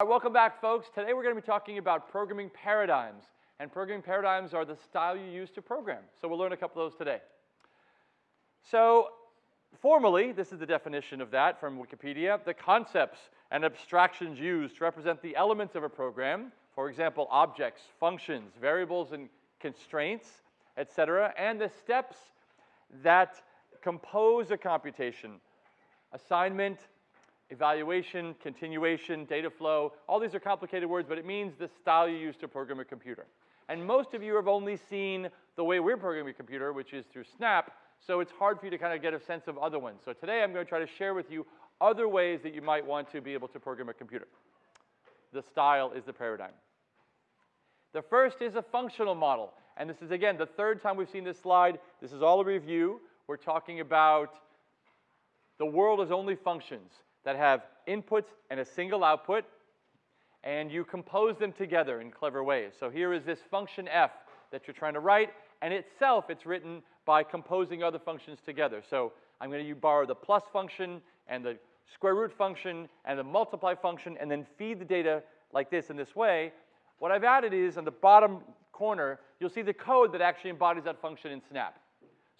Right, welcome back, folks. Today we're going to be talking about programming paradigms. And programming paradigms are the style you use to program. So we'll learn a couple of those today. So formally, this is the definition of that from Wikipedia, the concepts and abstractions used to represent the elements of a program, for example, objects, functions, variables, and constraints, etc., and the steps that compose a computation, assignment, evaluation, continuation, data flow, all these are complicated words, but it means the style you use to program a computer. And most of you have only seen the way we're programming a computer, which is through Snap, so it's hard for you to kind of get a sense of other ones. So today I'm going to try to share with you other ways that you might want to be able to program a computer. The style is the paradigm. The first is a functional model. And this is, again, the third time we've seen this slide. This is all a review. We're talking about the world is only functions that have inputs and a single output, and you compose them together in clever ways. So here is this function f that you're trying to write, and itself it's written by composing other functions together. So I'm going to borrow the plus function and the square root function and the multiply function and then feed the data like this in this way. What I've added is on the bottom corner, you'll see the code that actually embodies that function in Snap.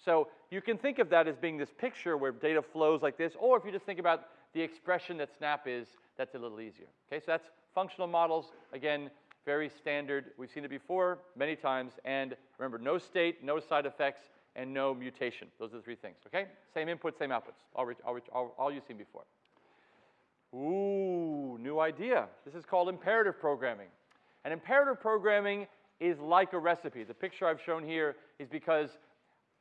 So you can think of that as being this picture where data flows like this, or if you just think about the expression that Snap is, that's a little easier. Okay, so that's functional models. Again, very standard. We've seen it before many times. And remember, no state, no side effects, and no mutation. Those are the three things, okay? Same input, same outputs, all, all, all, all you've seen before. Ooh, new idea. This is called imperative programming. And imperative programming is like a recipe. The picture I've shown here is because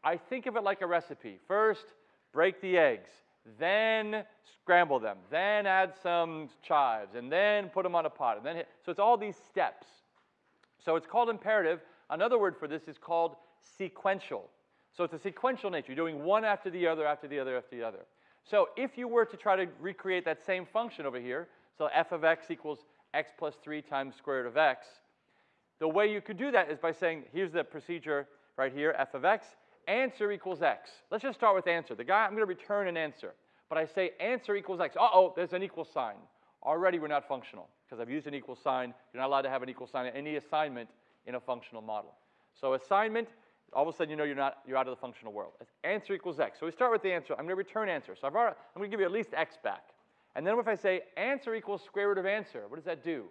I think of it like a recipe. First, break the eggs, then scramble them, then add some chives, and then put them on a pot. And then hit. So it's all these steps. So it's called imperative. Another word for this is called sequential. So it's a sequential nature. You're doing one after the other, after the other, after the other. So if you were to try to recreate that same function over here, so f of x equals x plus 3 times square root of x, the way you could do that is by saying, here's the procedure right here, f of x, answer equals x. Let's just start with answer. The guy, I'm going to return an answer. But I say answer equals x. Uh-oh, there's an equal sign. Already we're not functional because I've used an equal sign. You're not allowed to have an equal sign in any assignment in a functional model. So assignment, all of a sudden you know you're, not, you're out of the functional world. Answer equals x. So we start with the answer. I'm going to return answer. So I've already, I'm going to give you at least x back. And then if I say answer equals square root of answer, what does that do?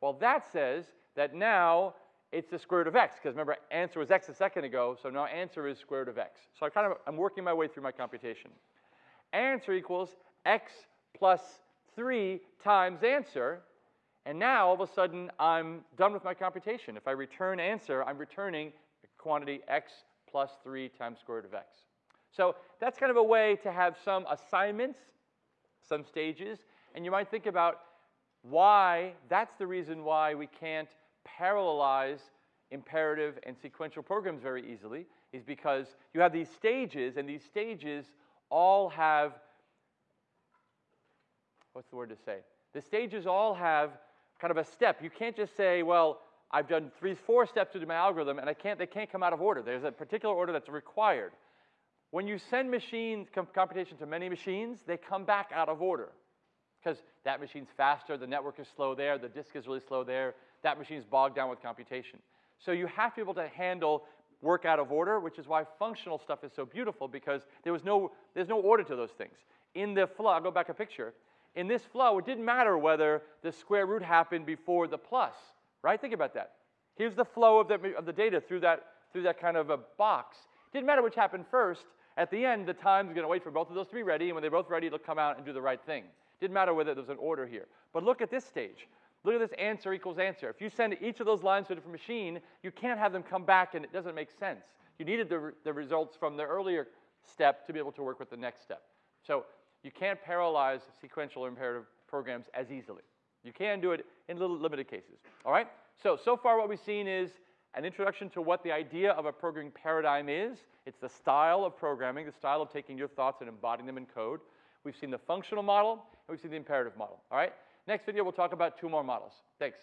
Well, that says that now it's the square root of x, because remember, answer was x a second ago, so now answer is square root of x. So I kind of, I'm working my way through my computation. Answer equals x plus 3 times answer, and now all of a sudden I'm done with my computation. If I return answer, I'm returning the quantity x plus 3 times square root of x. So that's kind of a way to have some assignments, some stages, and you might think about why, that's the reason why we can't parallelize imperative and sequential programs very easily is because you have these stages, and these stages all have, what's the word to say? The stages all have kind of a step. You can't just say, well, I've done three, four steps to do my algorithm, and I can't, they can't come out of order. There's a particular order that's required. When you send machines, computation to many machines, they come back out of order because that machine's faster, the network is slow there, the disk is really slow there, that machine's bogged down with computation. So you have to be able to handle work out of order, which is why functional stuff is so beautiful because there was no, there's no order to those things. In the flow, I'll go back a picture. In this flow, it didn't matter whether the square root happened before the plus, right? Think about that. Here's the flow of the, of the data through that, through that kind of a box. Didn't matter which happened first. At the end, the time's going to wait for both of those to be ready, and when they're both ready, it'll come out and do the right thing. Didn't matter whether there's an order here. But look at this stage. Look at this answer equals answer. If you send each of those lines to a different machine, you can't have them come back and it doesn't make sense. You needed the, re the results from the earlier step to be able to work with the next step. So you can't parallelize sequential or imperative programs as easily. You can do it in little limited cases. All right? So, so far what we've seen is an introduction to what the idea of a programming paradigm is. It's the style of programming, the style of taking your thoughts and embodying them in code. We've seen the functional model, and we've seen the imperative model. All right? Next video, we'll talk about two more models. Thanks.